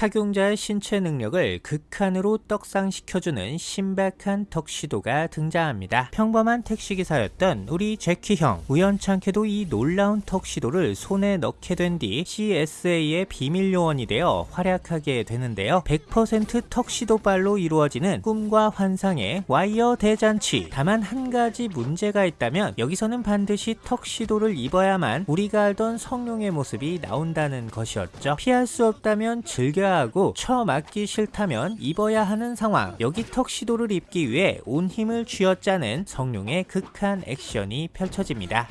착용자의 신체 능력을 극한으로 떡상시켜주는 신박한 턱시도가 등장합니다. 평범한 택시기사였던 우리 제키 형 우연찮게도 이 놀라운 턱시도를 손에 넣게 된 뒤 CSA의 비밀 요원이 되어 활약하게 되는데요. 100% 턱시도 발로 이루어지는 꿈과 환상의 와이어 대잔치 다만 한 가지 문제가 있다면 여기서는 반드시 턱시도를 입어야만 우리가 알던 성룡의 모습이 나온다는 것이었죠. 피할 수 없다면 즐겨야 하고 처 맞기 싫다면 입어야 하는 상황 여기 턱시도를 입기 위해 온 힘을 쥐어짜는 성룡의 극한 액션이 펼쳐집니다.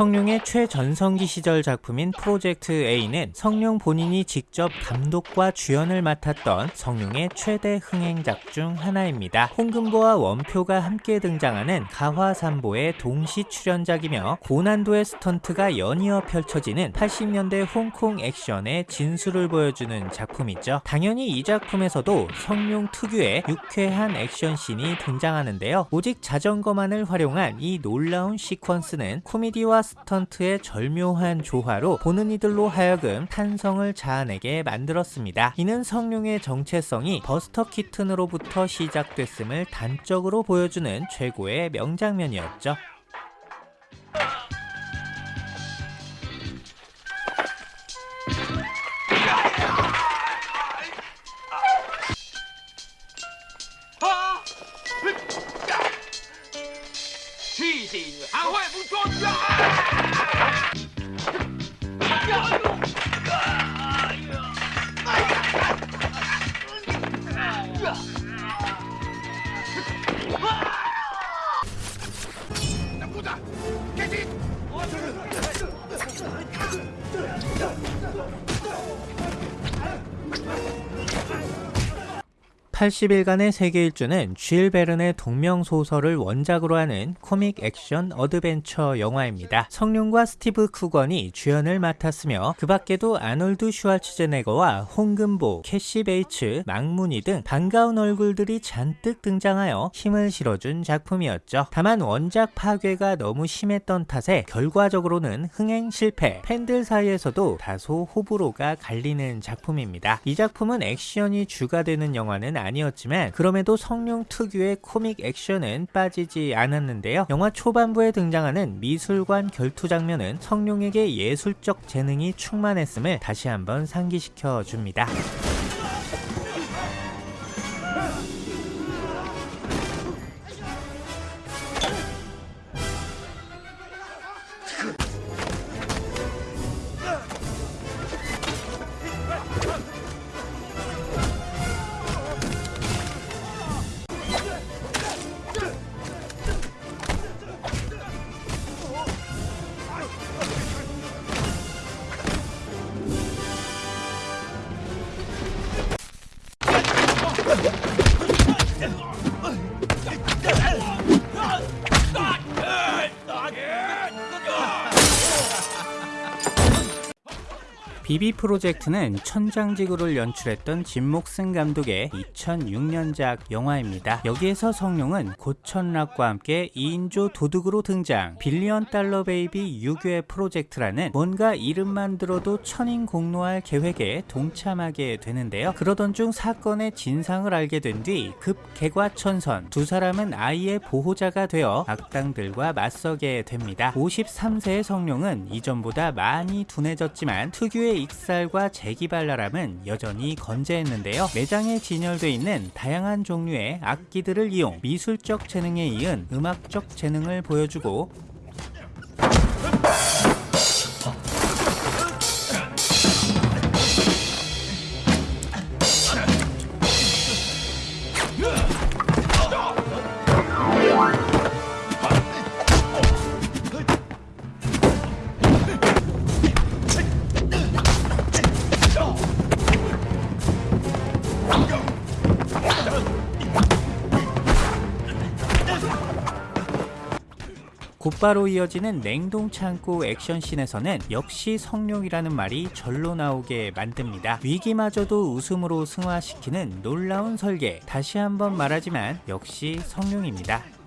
성룡의 최전성기 시절 작품인 프로젝트 A는 성룡 본인이 직접 감독과 주연을 맡았던 성룡의 최대 흥행작 중 하나입니다. 홍금보와 원표가 함께 등장하는 가화삼보의 동시 출연작이며 고난도의 스턴트가 연이어 펼쳐지는 80년대 홍콩 액션의 진수를 보여주는 작품이죠. 당연히 이 작품에서도 성룡 특유의 유쾌한 액션씬이 등장하는데요. 오직 자전거만을 활용한 이 놀라운 시퀀스는 코미디와 스턴트의 절묘한 조화로 보는 이들로 하여금 탄성을 자아내게 만들었습니다. 이는 성룡의 정체성이 버스터 키튼으로부터 시작됐음을 단적으로 보여주는 최고의 명장면이었죠. 行，俺不作家。 80일간의 세계 일주는 쥘 베른의 동명 소설을 원작으로 하는 코믹 액션 어드벤처 영화입니다. 성룡과 스티브 쿠건이 주연을 맡았으며 그 밖에도 아놀드 슈왈츠제네거와 홍금보, 캐시 베이츠, 막문위 등 반가운 얼굴들이 잔뜩 등장하여 힘을 실어준 작품이었죠. 다만 원작 파괴가 너무 심했던 탓에 결과적으로는 흥행 실패, 팬들 사이에서도 다소 호불호가 갈리는 작품입니다. 이 작품은 액션이 주가 되는 영화는 아니 아니었지만 그럼에도 성룡 특유의 코믹 액션은 빠지지 않았는데요. 영화 초반부에 등장하는 미술관 결투 장면은 성룡에게 예술적 재능이 충만했음을 다시 한번 상기시켜 줍니다. BB 프로젝트는 천장지구를 연출했던 진목승 감독의 2006년작 영화입니다. 여기에서 성룡은 고천락과 함께 2인조 도둑으로 등장 billion dollar baby 유괴 프로젝트라는 뭔가 이름만 들어도 천인 공노할 계획에 동참하게 되는데요. 그러던 중 사건의 진상을 알게 된 뒤 급 개과천선 두 사람은 아이의 보호자가 되어 악당들과 맞서게 됩니다. 53세의 성룡은 이전보다 많이 둔해졌지만 특유의 익살과 재기발랄함은 여전히 건재했는데요. 매장에 진열되어 있는 다양한 종류의 악기들을 이용 미술적 재능에 이은 음악적 재능을 보여주고 곧바로 이어지는 냉동 창고 액션씬에서는 역시 성룡이라는 말이 절로 나오게 만듭니다. 위기마저도 웃음으로 승화시키는 놀라운 설계. 다시 한번 말하지만 역시 성룡입니다.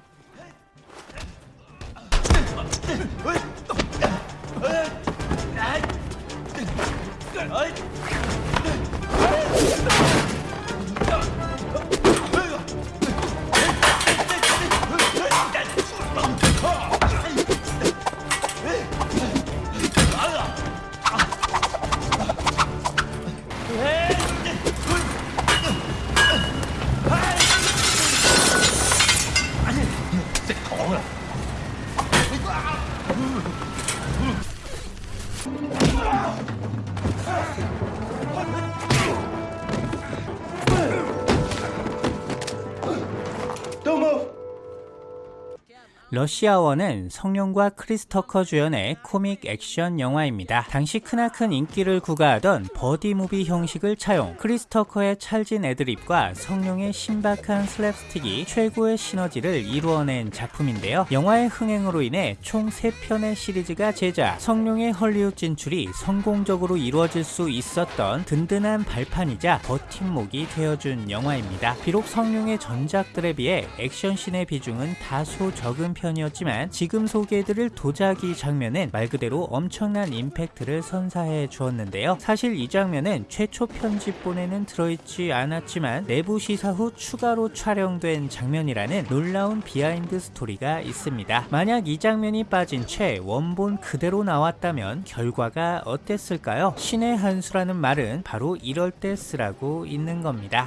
러시아워는 성룡과 크리스 터커 주연의 코믹 액션 영화입니다. 당시 크나큰 인기를 구가하던 버디 무비 형식을 차용, 크리스 터커의 찰진 애드립과 성룡의 신박한 슬랩스틱이 최고의 시너지를 이루어낸 작품인데요. 영화의 흥행으로 인해 총 3편의 시리즈가 제작, 성룡의 헐리우드 진출이 성공적으로 이루어질 수 있었던 든든한 발판이자 버팀목이 되어준 영화입니다. 비록 성룡의 전작들에 비해 액션씬의 비중은 다소 적은 편 이었지만 지금 소개해드릴 도자기 장면은 말 그대로 엄청난 임팩트를 선사해 주었는데요. 사실 이 장면은 최초 편집본에는 들어있지 않았지만 내부 시사 후 추가로 촬영된 장면이라는 놀라운 비하인드 스토리가 있습니다. 만약 이 장면이 빠진 채 원본 그대로 나왔다면 결과가 어땠을까요? 신의 한 수라는 말은 바로 이럴 때 쓰라고 있는 겁니다.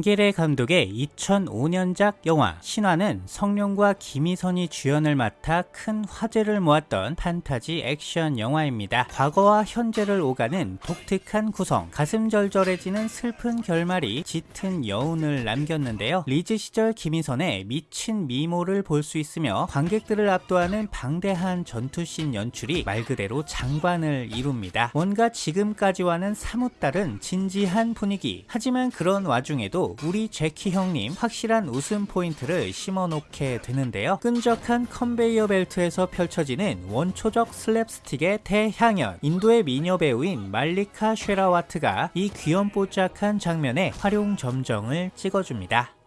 당계례 감독의 2005년작 영화 신화는 성룡과 김희선이 주연을 맡아 큰 화제를 모았던 판타지 액션 영화입니다. 과거와 현재를 오가는 독특한 구성, 가슴 절절해지는 슬픈 결말이 짙은 여운을 남겼는데요. 리즈 시절 김희선의 미친 미모를 볼 수 있으며 관객들을 압도하는 방대한 전투씬 연출이 말 그대로 장관을 이룹니다. 뭔가 지금까지와는 사뭇 다른 진지한 분위기. 하지만 그런 와중에도 우리 재키 형님 확실한 웃음 포인트를 심어놓게 되는데요. 끈적한 컨베이어 벨트에서 펼쳐지는 원초적 슬랩스틱의 대향연. 인도의 미녀 배우인 말리카 쉐라와트가 이 귀염뽀짝한 장면에 활용 점정을 찍어줍니다.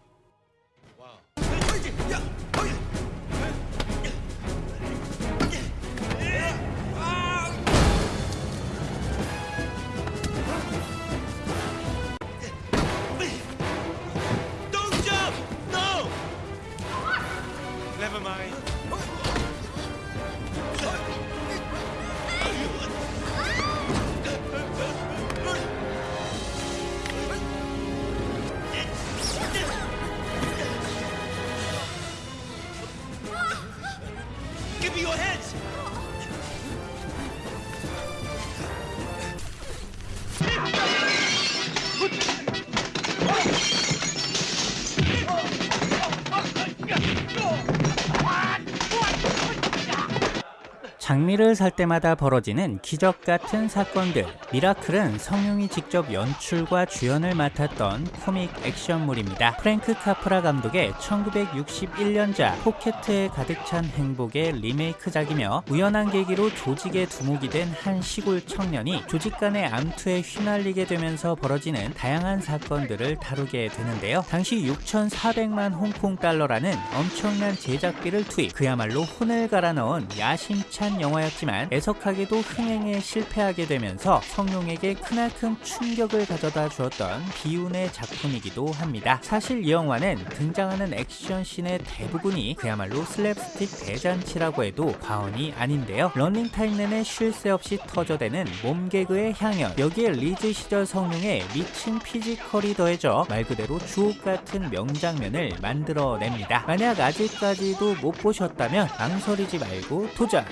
your heads! 장미를 살 때마다 벌어지는 기적 같은 사건들. 미라클은 성룡이 직접 연출과 주연을 맡았던 코믹 액션물입니다. 프랭크 카프라 감독의 1961년작 포켓에 가득 찬 행복의 리메이크작이며 우연한 계기로 조직에 두목이 된 한 시골 청년이 조직 간의 암투에 휘말리게 되면서 벌어지는 다양한 사건들을 다루게 되는데요. 당시 6,400만 홍콩 달러라는 엄청난 제작비를 투입, 그야말로 혼을 갈아 넣은 야심찬 영화였지만 애석하게도 흥행에 실패하게 되면서 성룡에게 크나큰 충격을 가져다 주었던 비운의 작품이기도 합니다. 사실 이 영화는 등장하는 액션 씬의 대부분이 그야말로 슬랩스틱 대잔치라고 해도 과언이 아닌데요. 런닝타임 내내 쉴 새 없이 터져대는 몸개그의 향연 여기에 리즈 시절 성룡의 미친 피지컬이 더해져 말 그대로 주옥같은 명장면을 만들어냅니다. 만약 아직까지도 못 보셨다면 망설이지 말고 도전!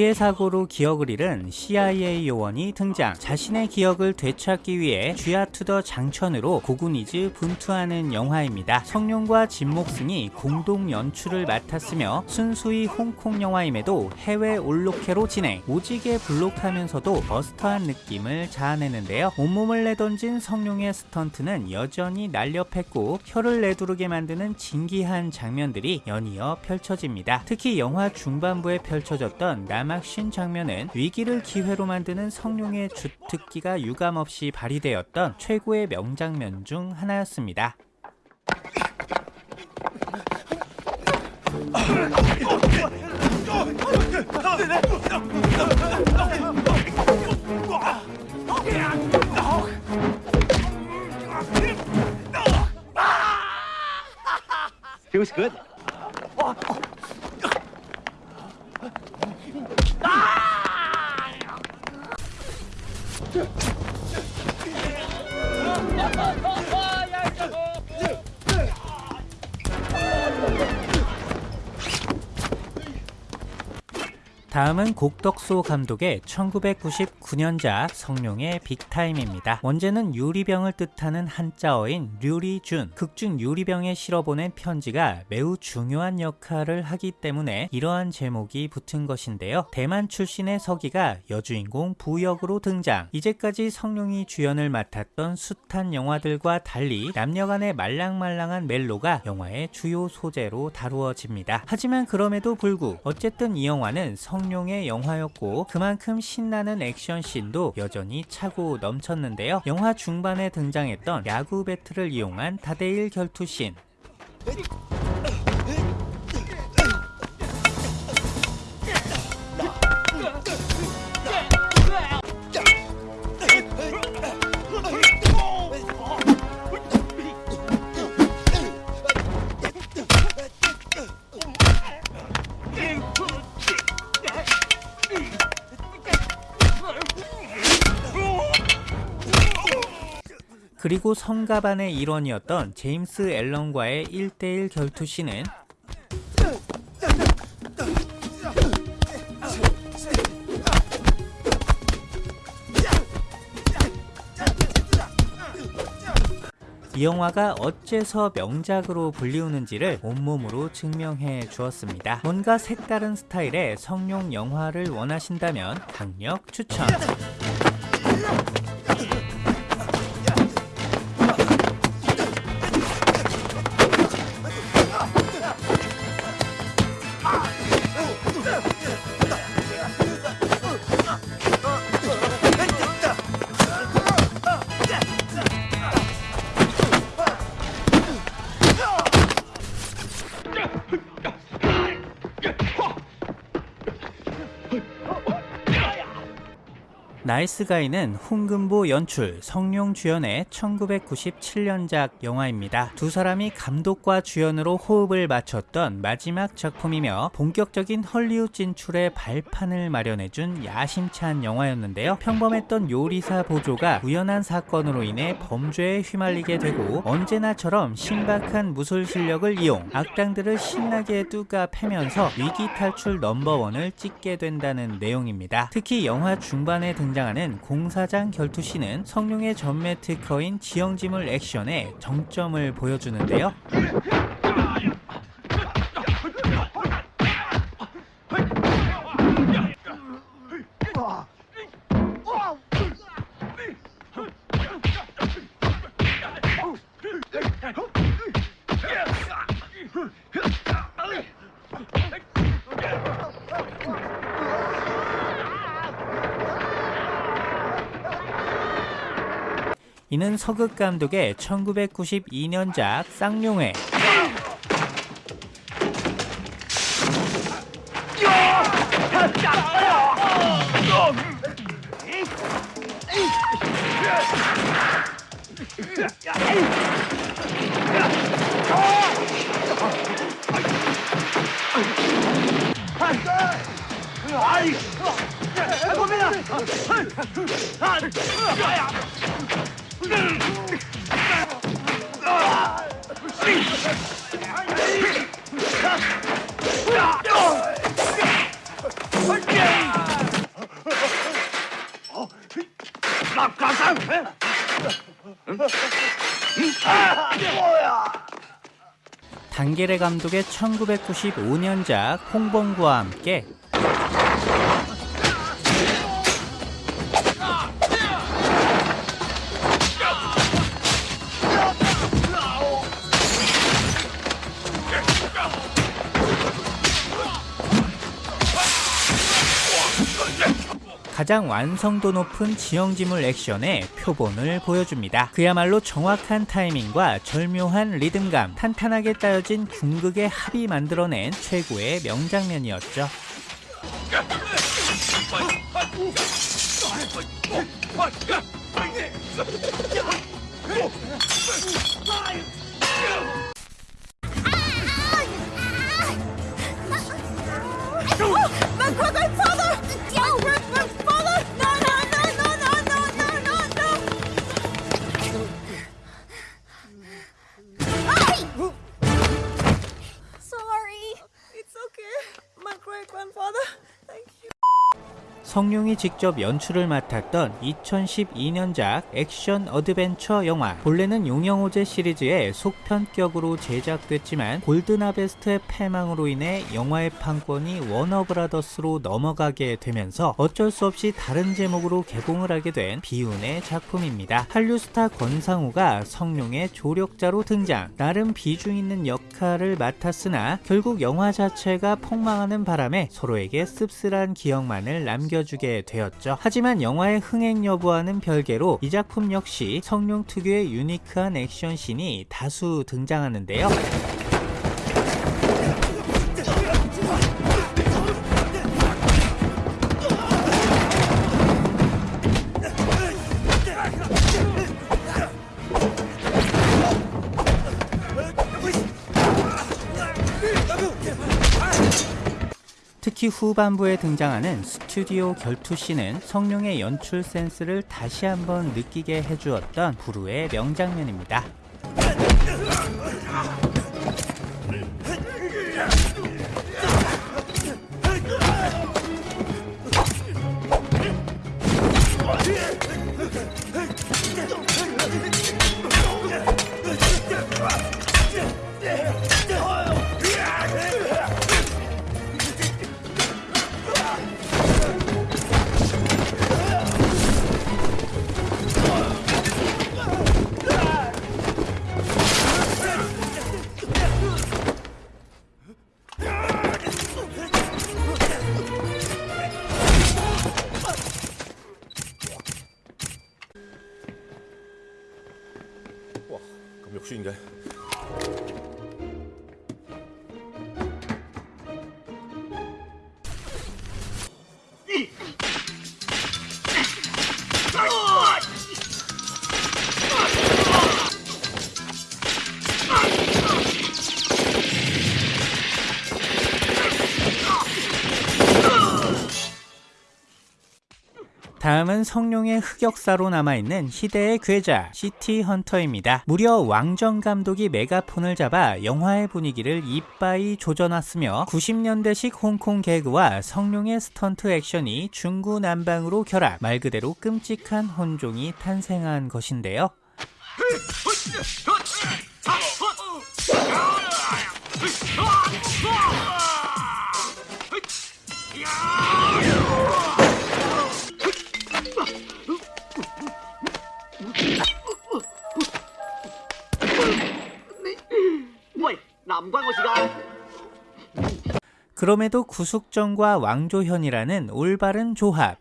불의의 사고로 기억을 잃은 CIA 요원이 등장. 자신의 기억을 되찾기 위해 주야 to the 장천으로 고군 is 분투하는 영화입니다. 성룡과 진목승이 공동 연출을 맡았으며 순수히 홍콩 영화임에도 해외 올로케로 진행. 오지게 블록하면서도 버스터한 느낌을 자아내는데요. 온몸을 내던진 성룡의 스턴트는 여전히 날렵했고 혀를 내두르게 만드는 진기한 장면들이 연이어 펼쳐집니다. 특히 영화 중반부에 펼쳐졌던 낙하 신 장면은 위기를 기회로 만드는 성룡의 주특기가 유감없이 발휘되었던 최고의 명장면 중 하나였습니다. Good. Ha ha ha! 다음은 곡덕소 감독의 1999년작 성룡의 빅타임입니다. 원제는 유리병을 뜻하는 한자어인 류리준, 극중 유리병에 실어보낸 편지가 매우 중요한 역할을 하기 때문에 이러한 제목이 붙은 것인데요. 대만 출신의 서기가 여주인공 부역으로 등장. 이제까지 성룡이 주연을 맡았던 숱한 영화들과 달리 남녀간의 말랑말랑한 멜로가 영화의 주요 소재로 다루어집니다. 하지만 그럼에도 불구 어쨌든 이 영화는 성 성룡의 영화였고 그만큼 신나는 액션씬도 여전히 차고 넘쳤는데요. 영화 중반에 등장했던 야구 배트를 이용한 다대일 결투씬 그리고 성가반의 일원이었던 제임스 앨런과의 1대1 결투씬은 이 영화가 어째서 명작으로 불리우는지를 온몸으로 증명해 주었습니다. 뭔가 색다른 스타일의 성룡 영화를 원하신다면 강력 추천! 나이스가이는 홍금보 연출, 성룡 주연의 1997년작 영화입니다. 두 사람이 감독과 주연으로 호흡을 맞췄던 마지막 작품이며 본격적인 헐리우드 진출의 발판을 마련해준 야심찬 영화였는데요. 평범했던 요리사 보조가 우연한 사건으로 인해 범죄에 휘말리게 되고 언제나처럼 신박한 무술 실력을 이용 악당들을 신나게 뚜까 패면서 위기 탈출 넘버원을 찍게 된다는 내용입니다. 특히 영화 중반에 등장 하는 공사장 결투씬은 성룡의 전매 특허인 지형지물 액션에 정점을 보여주는데요. 이는 서극 감독의 1992년작 쌍용회 단계레 감독의 1995년작 홍범구와 함께 가장 완성도 높은 지형지물 액션의 표본을 보여줍니다. 그야말로 정확한 타이밍과 절묘한 리듬감, 탄탄하게 짜여진 궁극의 합이 만들어낸 최고의 명장면이었죠. Merry Grandfather! 성룡이 직접 연출을 맡았던 2012년작 액션 어드벤처 영화 본래는 용형호제 시리즈의 속편격으로 제작됐지만 골든하베스트의 패망으로 인해 영화의 판권이 워너브라더스로 넘어가게 되면서 어쩔 수 없이 다른 제목으로 개봉을 하게 된 비운의 작품입니다. 한류 스타 권상우가 성룡의 조력자로 등장 나름 비중 있는 역할을 맡았으나 결국 영화 자체가 폭망하는 바람에 서로에게 씁쓸한 기억만을 남겨 주게 되었죠. 하지만 영화의 흥행 여부와는 별개로 이 작품 역시 성룡 특유의 유니크한 액션씬이 다수 등장하는데요. 특히 후반부에 등장하는 스튜디오 결투씬은 성룡의 연출 센스를 다시 한번 느끼게 해주었던 부르의 명장면입니다. 은 성룡의 흑역사로 남아있는 희대의 괴작 시티 헌터입니다. 무려 왕정 감독이 메가폰을 잡아 영화의 분위기를 이빠이 조져놨으며 90년대식 홍콩 개그와 성룡의 스턴트 액션이 중구난방으로 결합 말 그대로 끔찍한 혼종이 탄생한 것인데요. 그럼에도 구숙정과 왕조현이라는 올바른 조합.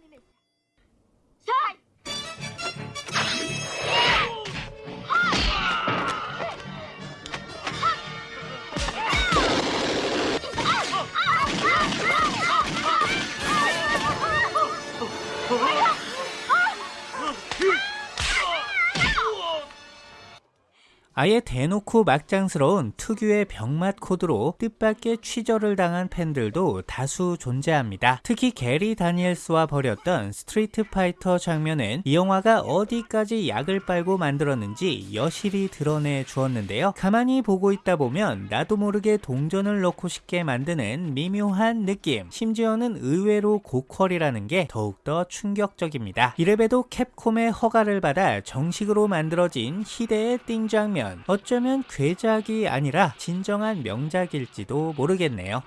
아예 대놓고 막장스러운 특유의 병맛 코드로 뜻밖의 취저를 당한 팬들도 다수 존재합니다. 특히 게리 다니엘스와 벌였던 스트리트 파이터 장면은 이 영화가 어디까지 약을 빨고 만들었는지 여실히 드러내 주었는데요. 가만히 보고 있다 보면 나도 모르게 동전을 넣고 싶게 만드는 미묘한 느낌. 심지어는 의외로 고퀄이라는 게 더욱더 충격적입니다. 이래봬도 캡콤의 허가를 받아 정식으로 만들어진 희대의 띵장면. 어쩌면 괴작이 아니라 진정한 명작일지도 모르겠네요.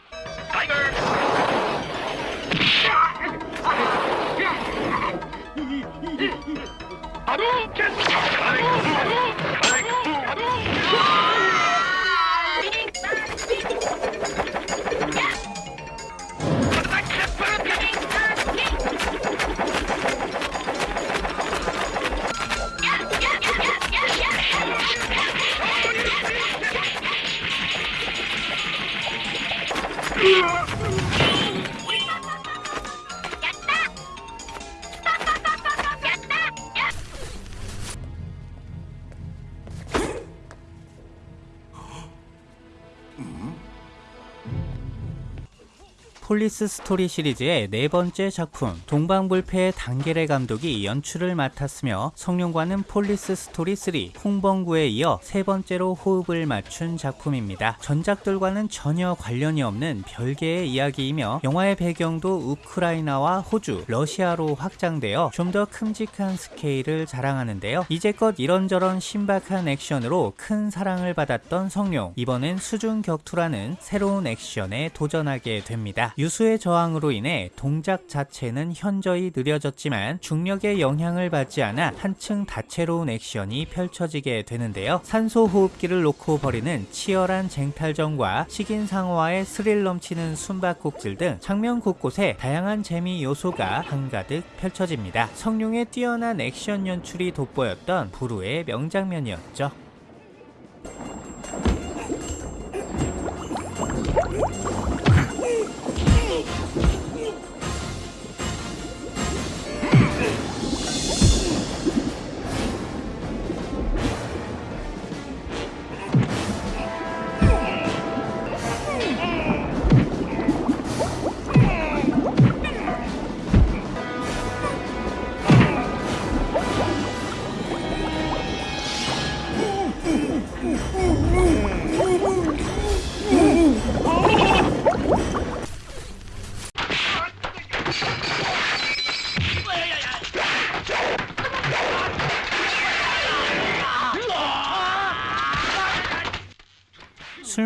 폴리스 스토리 시리즈의 네 번째 작품 동방불패의 당계례 감독이 연출을 맡았으며 성룡과는 폴리스 스토리 3 홍번구에 이어 세 번째로 호흡을 맞춘 작품입니다. 전작들과는 전혀 관련이 없는 별개의 이야기이며 영화의 배경도 우크라이나와 호주, 러시아로 확장되어 좀 더 큼직한 스케일을 자랑하는데요. 이제껏 이런저런 신박한 액션으로 큰 사랑을 받았던 성룡 이번엔 수중 격투라는 새로운 액션에 도전하게 됩니다. 유수의 저항으로 인해 동작 자체는 현저히 느려졌지만 중력의 영향을 받지 않아 한층 다채로운 액션이 펼쳐지게 되는데요. 산소 호흡기를 놓고 벌이는 치열한 쟁탈전과 식인상어와의 스릴 넘치는 숨바꼭질 등 장면 곳곳에 다양한 재미 요소가 한가득 펼쳐집니다. 성룡의 뛰어난 액션 연출이 돋보였던 부루의 명장면이었죠.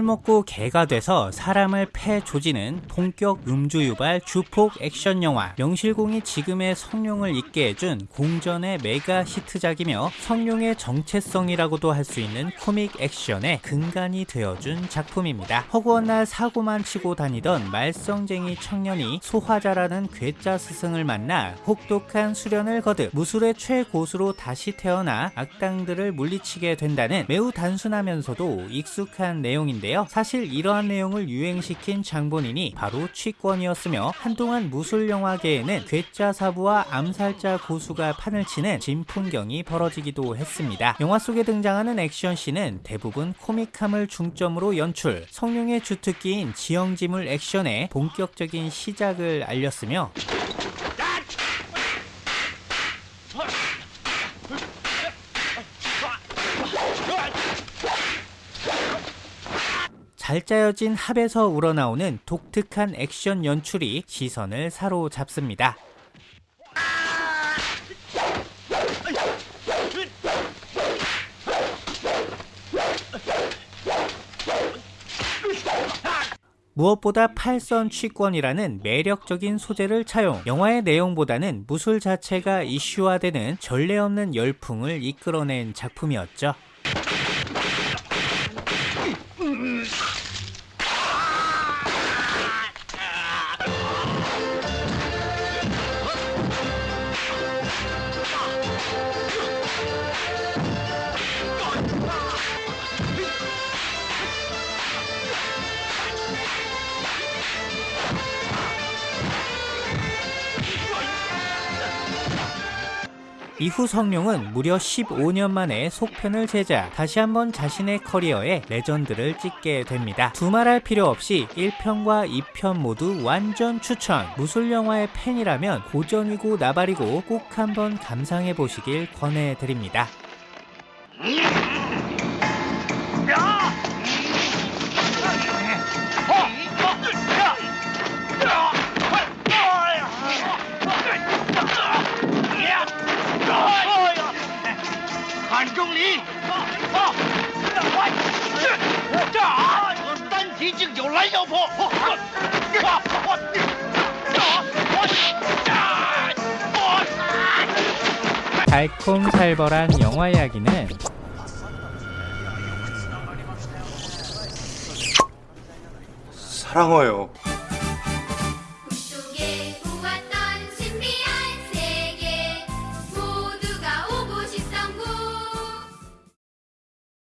먹고 개가 돼서 사람을 패 조지는 본격 음주 유발 주폭 액션 영화 명실공히 지금의 성룡을 있게 해준 공전의 메가 히트작이며 성룡의 정체성이라고도 할 수 있는 코믹 액션의 근간이 되어준 작품입니다. 허구한 날 사고만 치고 다니던 말썽쟁이 청년이 소화자라는 괴짜 스승을 만나 혹독한 수련을 거듭 무술의 최고수로 다시 태어나 악당들을 물리치게 된다는 매우 단순하면서도 익숙한 내용인 사실 이러한 내용을 유행시킨 장본인이 바로 취권이었으며 한동안 무술 영화계에는 괴짜 사부와 암살자 고수가 판을 치는 진풍경이 벌어지기도 했습니다. 영화 속에 등장하는 액션씬은 대부분 코믹함을 중점으로 연출, 성룡의 주특기인 지형지물 액션의 본격적인 시작을 알렸으며 잘 짜여진 합에서 우러나오는 독특한 액션 연출이 시선을 사로잡습니다. 무엇보다 팔선 취권이라는 매력적인 소재를 차용, 영화의 내용보다는 무술 자체가 이슈화되는 전례 없는 열풍을 이끌어낸 작품이었죠. 이후 성룡은 무려 15년 만에 속편을 제작, 다시 한번 자신의 커리어에 레전드를 찍게 됩니다. 두말할 필요 없이 1편과 2편 모두 완전 추천! 무술영화의 팬이라면 고전이고 나발이고 꼭 한번 감상해 보시길 권해드립니다. 달콤살벌한 영화 이야기는 사랑해요.